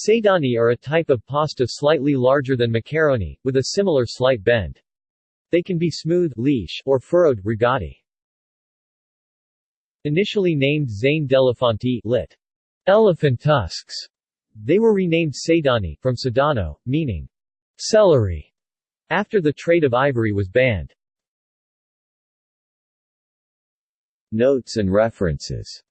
Sedani are a type of pasta slightly larger than macaroni, with a similar slight bend. They can be smooth lisci or furrowed rigati. Initially named Zanne d'Elefanti lit. Elephant tusks, they were renamed Sedani, from Sedano, meaning celery, after the trade of ivory was banned. Notes and references